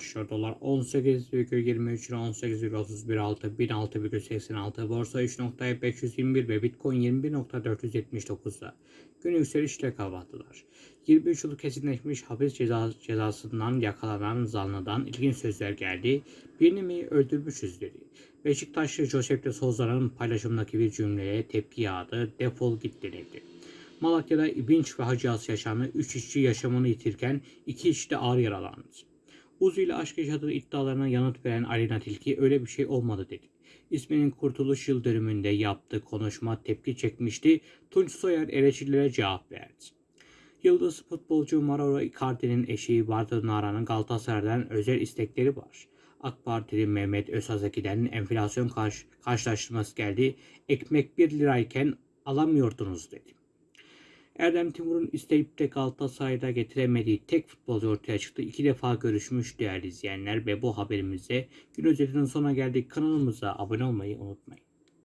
başlıyor. Dolar 18,23 lira 18,31 altı 1006,86 borsa 3.521 ve bitcoin 21.479'da gün yükselişle kapattılar. 23 yıl kesinleşmiş hapis ceza, cezasından yakalanan zanlıdan ilginç sözler geldi. Birini mi öldürmüşüz dedi. Beşiktaşlı Josep de Souza'nın paylaşımındaki bir cümleye tepki yağdı. Defol git denildi. Malatya'da İbinç ve Hacı As yaşandı. 3 işçi yaşamını yitirken 2 işçi de ağır yaralandı. Uzu ile aşk yaşadığı iddialarına yanıt veren Alina Tilki öyle bir şey olmadı dedi. İsminin kurtuluş yıl dönümünde yaptığı konuşma tepki çekmişti. Tunç Soyer eleştirilere cevap verdi. Yıldız futbolcu Mauro Icardi'nin eşi Bartu Nara'nın Galatasaray'dan özel istekleri var. AK Partili Mehmet Özhazeki'den enflasyon karşı, karşılaştırması geldi. Ekmek 1 lirayken alamıyordunuz dedi. Erdem Timur'un isteyip de Galatasaray'da getiremediği tek futbolcu ortaya çıktı. İki defa görüşmüş değerli izleyenler ve bu haberimizde gün özetinin sonuna geldik. Kanalımıza abone olmayı unutmayın.